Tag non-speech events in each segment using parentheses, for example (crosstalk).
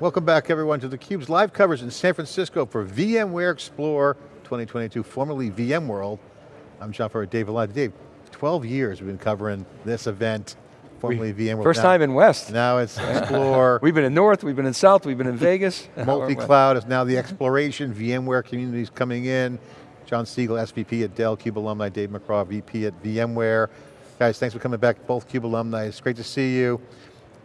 Welcome back everyone to theCUBE's live coverage in San Francisco for VMware Explore 2022, formerly VMworld. I'm John Furrier, Dave Vellante. Dave, 12 years we've been covering this event, formerly we, VMworld. First now, time in West. Now it's (laughs) Explore. we've been in North, we've been in South, we've been in Vegas. (laughs) Multi-cloud is now the exploration, VMware communities coming in. John Siegel, SVP at Dell, CUBE alumni, Dave McGraw, VP at VMware. Guys, thanks for coming back, both CUBE alumni. It's great to see you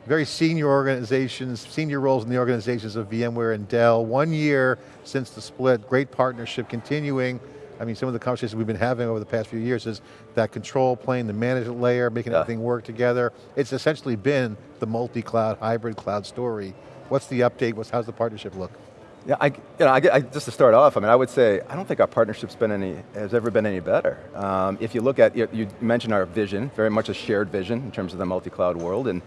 very senior organizations, senior roles in the organizations of VMware and Dell. One year since the split, great partnership continuing. I mean, some of the conversations we've been having over the past few years is that control plane, the management layer, making yeah. everything work together. It's essentially been the multi-cloud, hybrid cloud story. What's the update? What's, how's the partnership look? Yeah, I, you know, I, I, just to start off, I mean, I would say, I don't think our partnership's been any, has ever been any better. Um, if you look at, you, you mentioned our vision, very much a shared vision in terms of the multi-cloud world, and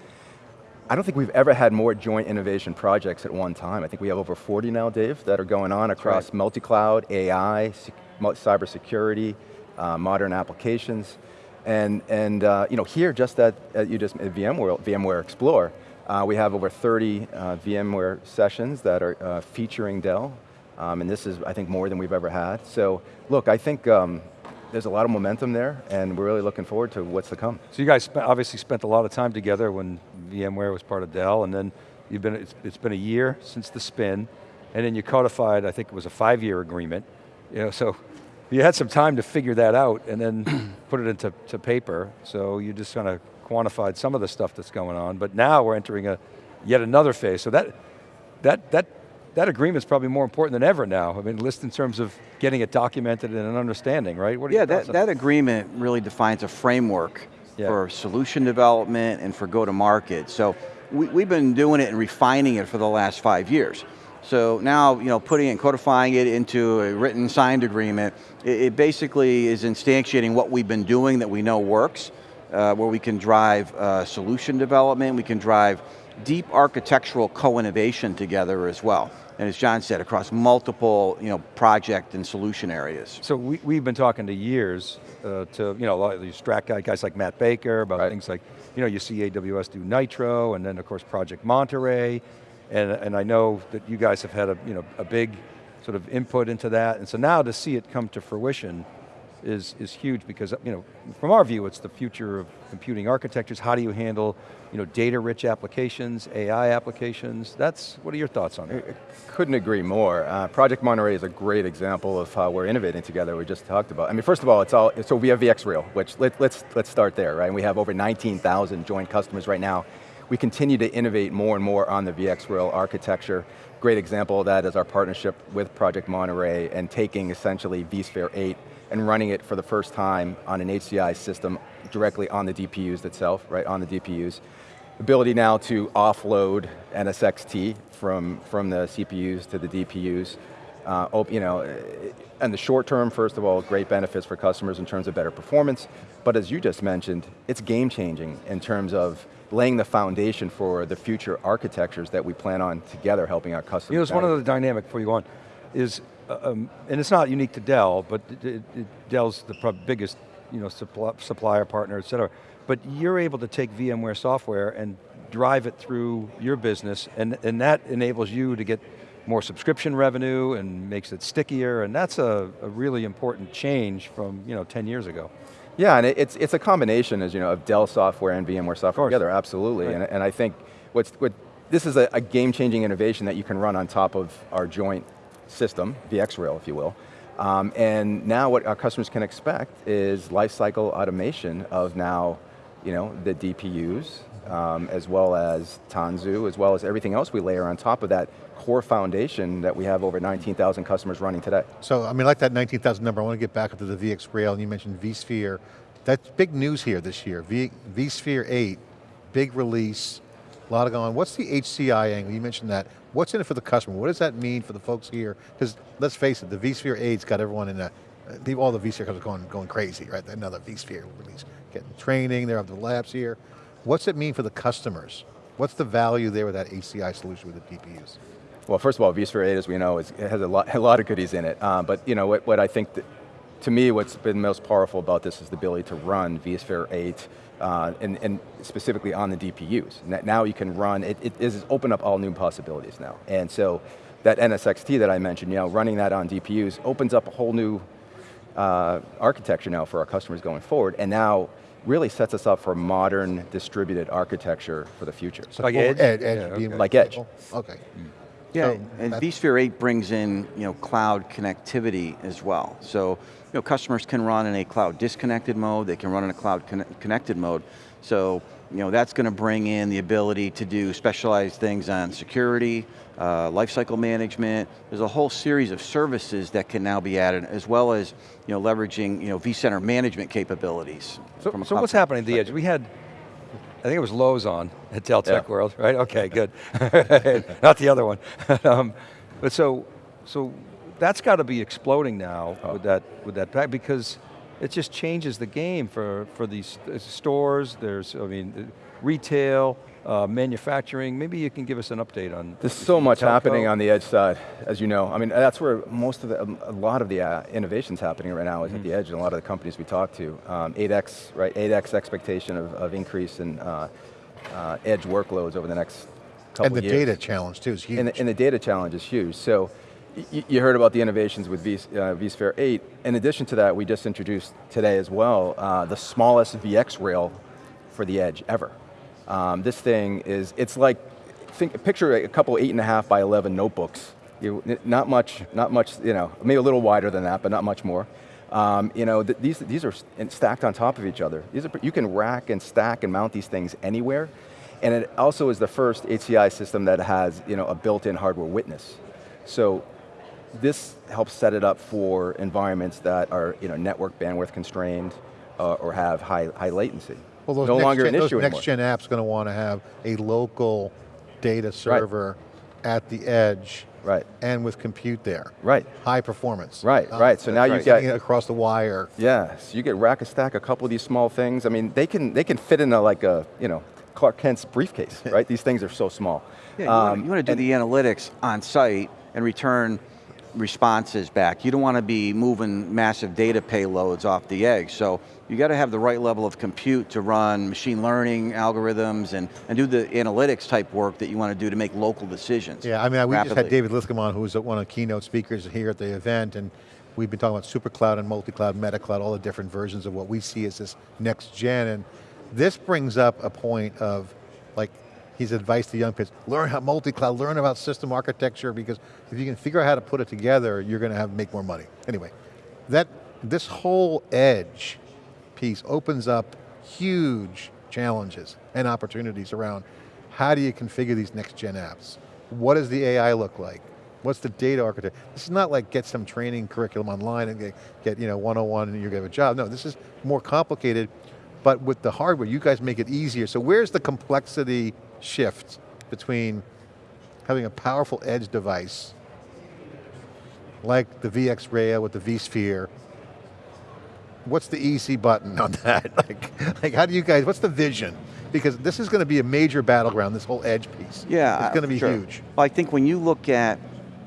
I don't think we've ever had more joint innovation projects at one time. I think we have over 40 now, Dave, that are going on across right. multi-cloud, AI, cybersecurity, uh, modern applications. And, and uh, you know, here, just at, at you just at VMware, VMware Explore, uh, we have over 30 uh, VMware sessions that are uh, featuring Dell. Um, and this is, I think, more than we've ever had. So, look, I think um, there's a lot of momentum there, and we're really looking forward to what's to come. So you guys obviously spent a lot of time together when VMware was part of Dell, and then you've been, it's, it's been a year since the spin, and then you codified, I think it was a five-year agreement. You know, so you had some time to figure that out and then (clears throat) put it into to paper, so you just kind of quantified some of the stuff that's going on, but now we're entering a yet another phase. So that, that, that that agreement's probably more important than ever now. I mean, list in terms of getting it documented and an understanding, right? yeah, that, that agreement really defines a framework yeah. for solution development and for go-to-market. So we, we've been doing it and refining it for the last five years. So now, you know, putting it and codifying it into a written signed agreement, it, it basically is instantiating what we've been doing that we know works, uh, where we can drive uh, solution development, we can drive deep architectural co-innovation together as well and as John said, across multiple you know, project and solution areas. So we, we've been talking to years uh, to you know, a lot of these strat guys, guys like Matt Baker, about right. things like, you know, you see AWS do Nitro, and then of course Project Monterey, and, and I know that you guys have had a, you know, a big sort of input into that, and so now to see it come to fruition, is, is huge because you know, from our view, it's the future of computing architectures. How do you handle you know, data-rich applications, AI applications? That's, what are your thoughts on it? Couldn't agree more. Uh, Project Monterey is a great example of how we're innovating together, we just talked about. I mean, first of all, it's all, so we have VxRail, which let, let's, let's start there, right? We have over 19,000 joint customers right now. We continue to innovate more and more on the VxRail architecture. Great example of that is our partnership with Project Monterey and taking essentially vSphere 8 and running it for the first time on an HCI system directly on the DPUs itself, right, on the DPUs. Ability now to offload NSXT from, from the CPUs to the DPUs. Uh, you know, in the short term, first of all, great benefits for customers in terms of better performance, but as you just mentioned, it's game changing in terms of laying the foundation for the future architectures that we plan on together helping our customers. You know, it's one of the dynamic before you go on, is um, and it's not unique to Dell, but it, it, Dell's the biggest you know, suppl supplier partner, et cetera. But you're able to take VMware software and drive it through your business, and, and that enables you to get more subscription revenue and makes it stickier, and that's a, a really important change from you know, 10 years ago. Yeah, and it's, it's a combination, as you know, of Dell software and VMware software together, absolutely. Right. And, and I think what's, what, this is a, a game-changing innovation that you can run on top of our joint system, VxRail if you will. Um, and now what our customers can expect is lifecycle automation of now, you know, the DPUs, um, as well as Tanzu, as well as everything else we layer on top of that core foundation that we have over 19,000 customers running today. So, I mean, like that 19,000 number, I want to get back up to the VxRail, and you mentioned vSphere. That's big news here this year. V, vSphere 8, big release, a lot of going. What's the HCI angle? You mentioned that. What's in it for the customer? What does that mean for the folks here? Because let's face it, the vSphere 8's got everyone in a, all the vSphere customers going, going crazy, right? Another vSphere release. Getting training, they're up the labs here. What's it mean for the customers? What's the value there with that HCI solution with the DPUs? Well, first of all, vSphere 8, as we know, is, it has a lot, a lot of goodies in it. Uh, but you know, what, what I think to me, what's been most powerful about this is the ability to run vSphere 8 uh, and, and specifically on the DPUs. Now you can run, it, it is open up all new possibilities now. And so that NSXT that I mentioned, you know, running that on DPUs opens up a whole new uh, architecture now for our customers going forward, and now really sets us up for modern distributed architecture for the future. So Like Edge? Edge, Edge Yeah, okay. Like Edge. Okay. Yeah, So and vSphere 8 brings in you know cloud connectivity as well. So you know customers can run in a cloud disconnected mode. They can run in a cloud conne- connected mode. So you know that's going to bring in the ability to do specialized things on security, uh, lifecycle management. There's a whole series of services that can now be added, as well as you know leveraging you know vCenter management capabilities. So, so what's happening at the edge? We had, I think it was Lowe's on at Dell Tech Yeah. World, right? Okay, good. (laughs) Not the other one. (laughs) um, but so, so that's got to be exploding now Oh. with that with that pack because it just changes the game for for these uh, stores. There's, I mean, uh, retail, uh, manufacturing. Maybe you can give us an update on. There's so much telco. happening on the edge side, as you know. I mean, that's where most of the, a lot of the uh, innovation's happening right now is at the edge, and a lot of the companies we talk to. Um, 8x, right? 8x expectation of, of increase in uh, uh, edge workloads over the next couple And the years. data challenge too is huge. And the, and the data challenge is huge. So y- you heard about the innovations with v, uh, vSphere 8. In addition to that, we just introduced today as well uh, the smallest VxRail for the edge ever. Um, this thing is, it's like, think, picture a couple eight and a half by 11 notebooks. You, not much, not much, you know, maybe a little wider than that, but not much more. Um, you know, th these, these are stacked on top of each other. These are, you can rack and stack and mount these things anywhere. And it also is the first HCI system that has, you know, a built-in hardware witness. So this helps set it up for environments that are, you know, network bandwidth constrained uh, or have high, high latency. Well, those no longer gen, an those issue next anymore. gen apps going to want to have a local data server at the edge Right. and with compute there. Right. High performance. Right, right. So now that's you right. get- it across the wire. Yeah, so you get rack and stack a couple of these small things. I mean, they can they can fit in a, like a you know Clark Kent's briefcase, (laughs) right? these things are so small. Yeah, you, Um, want, to do and- the analytics on site and return responses back. You don't want to be moving massive data payloads off the edge. So you got to have the right level of compute to run machine learning algorithms and, and do the analytics type work that you want to do to make local decisions. Yeah, I mean, we just had. David Linthicum on, who's one of the keynote speakers here at the event, and we've been talking about super cloud and multi-cloud, meta-cloud, all the different versions of what we see as this next gen, and this brings up a point of, like, his advice to young kids, learn how multi-cloud, learn about system architecture, because if you can figure out how to put it together, you're going to have make more money. Anyway, that, this whole edge piece opens up huge challenges and opportunities around how do you configure these next gen apps? What does the AI look like? What's the data architecture? This is not like get some training curriculum online and get, get you know 101 and you get a job. No, this is more complicated, but with the hardware, you guys make it easier. So where's the complexity shift between having a powerful edge device like the VxRail with the vSphere what's the easy button on (laughs) that? like, like, how do you guys, what's the vision? Because this is going to be a major battleground, this whole edge piece. Yeah, It's going to be sure. huge. Well, I think when you look at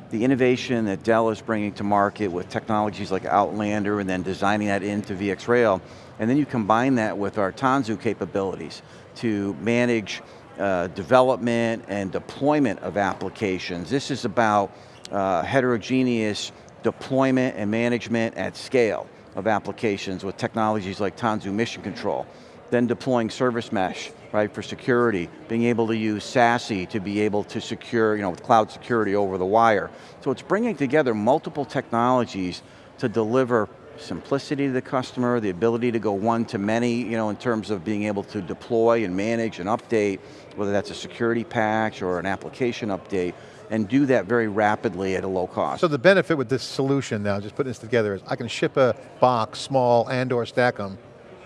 the innovation that Dell is bringing to market with technologies like Outlander and then designing that into VxRail, and then you combine that with our Tanzu capabilities to manage uh, development and deployment of applications. This is about uh, heterogeneous deployment and management at scale of applications with technologies like Tanzu Mission Control then deploying service mesh, right, for security, being able to use SASE to be able to secure, you know, with cloud security over the wire. So it's bringing together multiple technologies to deliver simplicity to the customer, the ability to go one to many, you know, in terms of being able to deploy and manage and update, whether that's a security patch or an application update, and do that very rapidly at a low cost. So the benefit with this solution now, just putting this together, is I can ship a box, small and or stack them,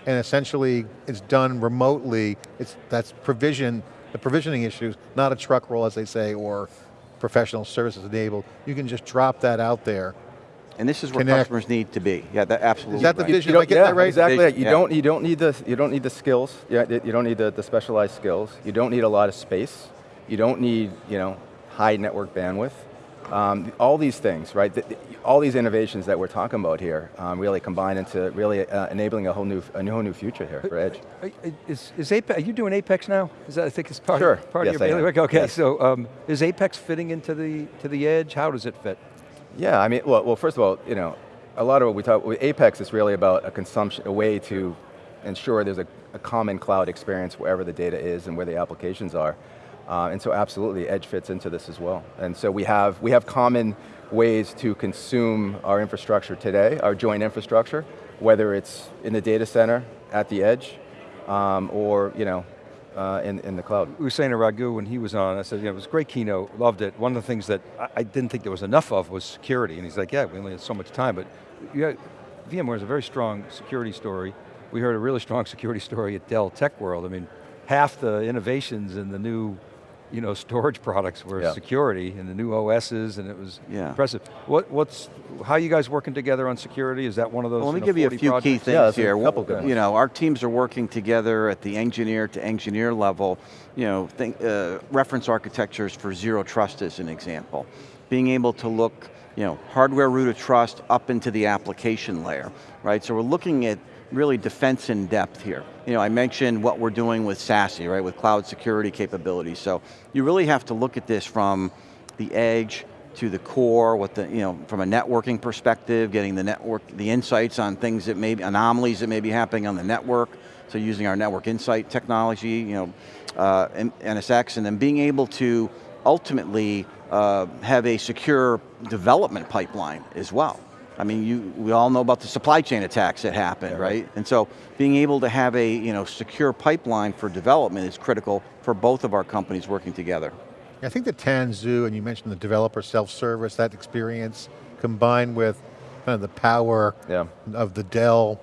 and essentially it's done remotely. It's That's provision, the provisioning issues, not a truck roll as they say, or professional services enabled. You can just drop that out there. And this is where Connect. customers need to be. Yeah, that absolutely. Is that the vision? You Am don't- getting yeah, that right? Exactly. Vision, You yeah. don't. You don't need the. You don't need the skills. Yeah. You don't need the, the specialized skills. You don't need a lot of space. You don't need you know high network bandwidth. Um, all these things, right? th- th- all these innovations that we're talking about here um, really combine into really uh, enabling a whole new, a whole new future here for Edge. Are- Is, is Apex, are you doing Apex now? Is that, I think it's part, Sure. of, part Yes, of your am. bailiwick? Okay, Yes. so um, is Apex fitting into the, to the edge? How does it fit? Yeah, I mean, well, well, first of all, you know, a lot of what we talk, with Apex is really about a consumption, a way to ensure there's a, a common cloud experience wherever the data is and where the applications are. Uh, and so absolutely, Edge fits into this as well. And so we have, we have common ways to consume our infrastructure today, our joint infrastructure, whether it's in the data center, at the edge, um, or you know, uh, in, in the cloud. To Raghu when he was on, I said, you know, it was a great keynote, loved it. One of the things that I, I didn't think there was enough of was security. And he's like, yeah, we only have so much time, but VMware is a very strong security story. We heard a really strong (laughs) security story at Dell Tech World. I mean, half the innovations in the new you know, storage products were Yeah. security and the new OSs and it was Yeah. impressive. What, what's, how are you guys working together on security? Is that one of those Well, let me give you a 40 few key things Yeah, here. couple You know, our teams are working together at the engineer to engineer level. You know, think, uh, reference architectures for zero trust is an example. Being able to look, you know, hardware root of trust up into the application layer, right? So we're looking at really defense in depth here. You know, I mentioned what we're doing with SASE, right, with cloud security capabilities. So you really have to look at this from the edge to the core, what the, you know, from a networking perspective, getting the network, the insights on things that may be, anomalies that may be happening on the network, so using our network insight technology, you know, uh, NSX, and then being able to ultimately uh, have a secure development pipeline as well. I mean, you, we all know about the supply chain attacks that happened, right? And so being able to have a you know, secure pipeline for development is critical for both of our companies working together. I think the Tanzu, and you mentioned the developer self-service, that experience combined with kind of the power Yeah. of the Dell,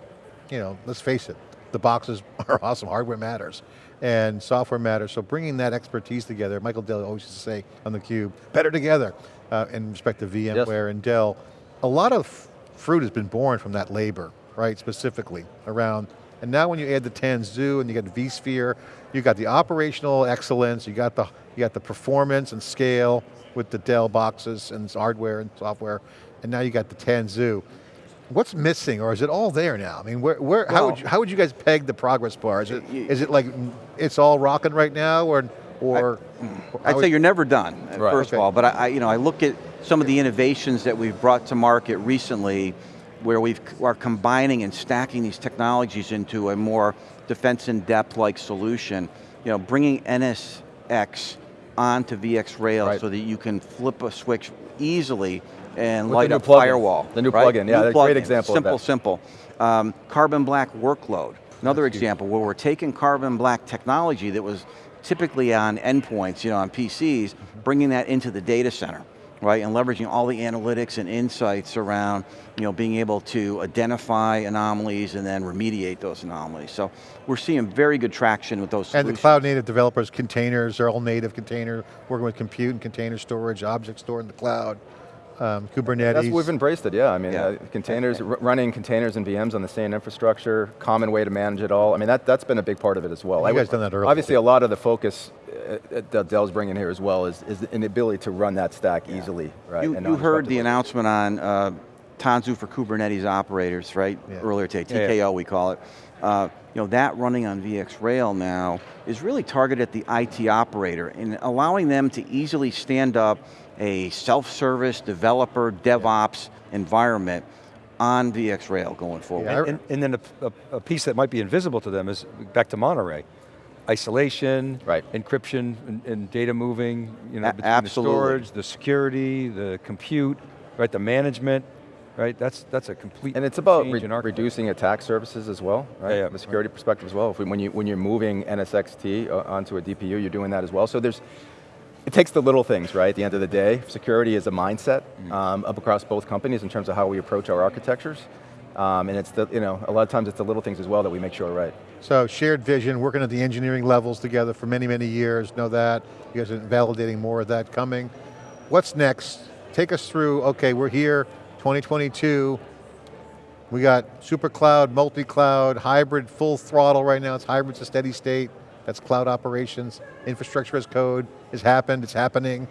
you know, let's face it, the boxes (laughs) are awesome, hardware matters, and software matters, so bringing that expertise together, Michael Dell always used to say on theCUBE, better together, uh, in respect to VMware and Dell. A lot of fruit has been born from that labor, right, specifically around, and now when you add the Tanzu and you got vSphere, you got the operational excellence, you got the, you got the performance and scale with the Dell boxes and hardware and software, and now you got the Tanzu. What's missing, or is it all there now? I mean, where, where, how, would you, how would you guys peg the progress bar? Is it, Y- is it like, it's all rocking right now, or, or? I'd say you're never done, Right. first Okay. of all, but I, I, you know, I look at some of the innovations that we've brought to market recently where we are combining and stacking these technologies into a more defense in depth like solution. You know, bringing NSX onto VxRail Right. so that you can flip a switch easily and With light up plugin. firewall. The new right? plugin, yeah, New a great plugin. example of Simple, simple. Um, carbon black workload. Another example where we're taking carbon black technology that was typically on endpoints, you know, on PCs, bringing that into the data center, right? And leveraging all the analytics and insights around, you know, being able to identify anomalies and then remediate those anomalies. So we're seeing very good traction with those And the cloud native developers, containers, they're all native container, working with compute and container storage, object store in the cloud, um, Kubernetes. That's we've embraced it, yeah. I mean, Yeah. uh, containers, r- running containers and VMs on the same infrastructure, common way to manage it all. I mean, that, that's been a big part of it as well. You I guys would- done that early. Obviously, a lot of the focus uh, uh, that Dell's bringing here as well is, is an ability to run that stack easily, right? You, and you heard the announcement on uh, Tanzu for Kubernetes operators, right? Yeah. Earlier today, Yeah, TKO yeah. we call it. Uh, you know, that running on VxRail now is really targeted at the IT operator and allowing them to easily stand up a self-service developer DevOps environment on VxRail going forward. Yeah, And, and then a, a- piece that might be invisible to them is back to Monterey. Isolation, Right. encryption, and, and data moving, you know, A- between absolutely. the storage, the security, the compute, right, the management, right? That's that's a complete And it's about re- in reducing attack surfaces as well, right? Yeah, yeah. From a security perspective as well. If we, when, you, when you're moving NSXT uh, onto a DPU, you're doing that as well. So there's, it takes the little things, right? At the end of the day, security is a mindset Mm. um, up across both companies in terms of how we approach our architectures. Um, and it's the, you know, a lot of times it's the little things as well that we make sure are right. So shared vision, working at the engineering levels together for many, many years, know that. You guys are validating more of that coming. What's next? Take us through, okay, we're here, 2022. We got super cloud, multi-cloud, hybrid, full throttle right now. It's hybrid's a steady state. That's cloud operations. Infrastructure as code has happened, it's happening.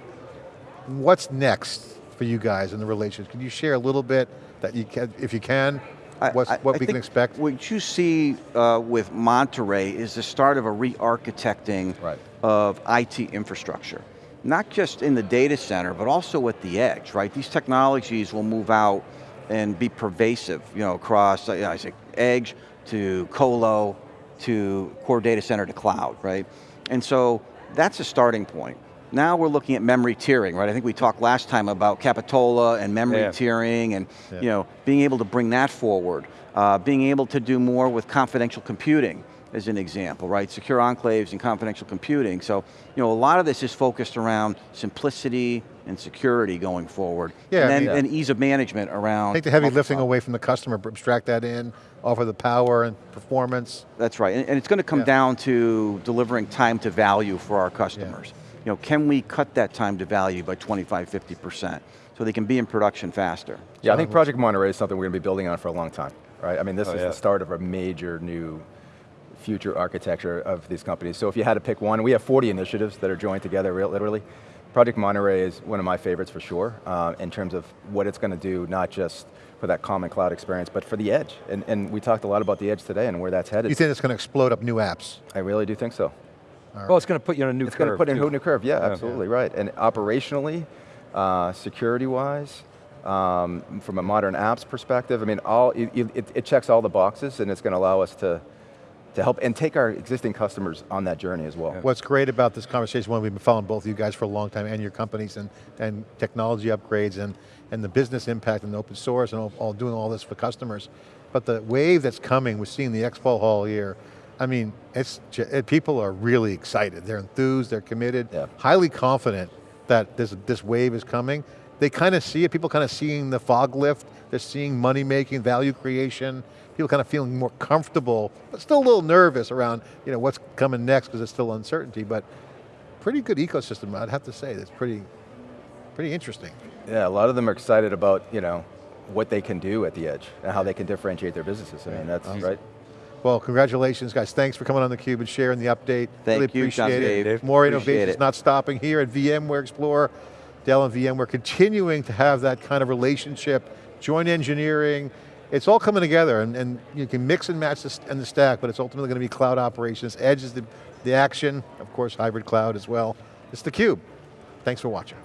What's next? for you guys in the relations. Can you share a little bit that you can, if you can, I- what I we can expect? What you see uh, with Monterey is the start of a re-architecting Right. of IT infrastructure. Not just in the data center, but also at the edge, right? These technologies will move out and be pervasive, you know, across, uh, I say, edge to colo to core data center to cloud, right? And so that's a starting point. Now we're looking at memory tiering, right? I think we talked last time about Capitola and memory Yeah. tiering and Yeah. you know, being able to bring that forward. Uh, being able to do more with confidential computing as an example, right? Secure enclaves and confidential computing. So, you know, a lot of this is focused around simplicity and security going forward. Yeah, and I then mean- and ease of management around. Take the heavy lifting multi-cloud. away from the customer, abstract that in, offer the power and performance. That's right, and, and it's going to come Yeah. down to delivering time to value for our customers. You know, can we cut that time to value by 25, 50%, so they can be in production faster? Yeah, I think Project Monterey is something we're going to be building on for a long time, right? I mean, this Oh, is yeah. the start of a major new future architecture of these companies. So if you had to pick one, we have 40 initiatives that are joined together, real- literally. Project Monterey is one of my favorites for sure, uh, in terms of what it's going to do, not just for that common cloud experience, but for the edge. And, and we talked a lot about the edge today and where that's headed. You think it's going to explode up new apps? I really do think so. Well, it's going to put you on a new curve. It's going to curve, put in a whole new curve, yeah, Yeah. absolutely, right. And operationally, uh, security-wise, um, from a modern apps perspective, I mean, all it, it, it checks all the boxes and it's going to allow us to, to help and take our existing customers on that journey as well. What's great about this conversation, one, we've been following both of you guys for a long time and your companies and, and technology upgrades and, and the business impact and open source and all, all doing all this for customers. But the wave that's coming, we're seeing the Expo Hall here, I mean, it's, it, people are really excited. They're enthused, they're committed, Yeah. highly confident that this, this wave is coming. They kind of see it, people kind of seeing the fog lift, they're seeing money making, value creation, people kind of feeling more comfortable, but still a little nervous around you know, what's coming next because it's still uncertainty, but pretty good ecosystem, I'd have to say. That's pretty, pretty interesting. Yeah, a lot of them are excited about, you know, what they can do at the edge and how they can differentiate their businesses. I mean, that's, right? Well, congratulations guys. Thanks for coming on theCUBE and sharing the update. Thank really you, appreciate John it. Dave. More Appreciate innovations it. not stopping here at VMware Explorer. Dell and VMware We're continuing to have that kind of relationship, joint engineering. It's all coming together and, and you can mix and match this and the stack, but it's ultimately going to be cloud operations. Edge is the, the action, of course hybrid cloud as well. It's theCUBE. Thanks for watching.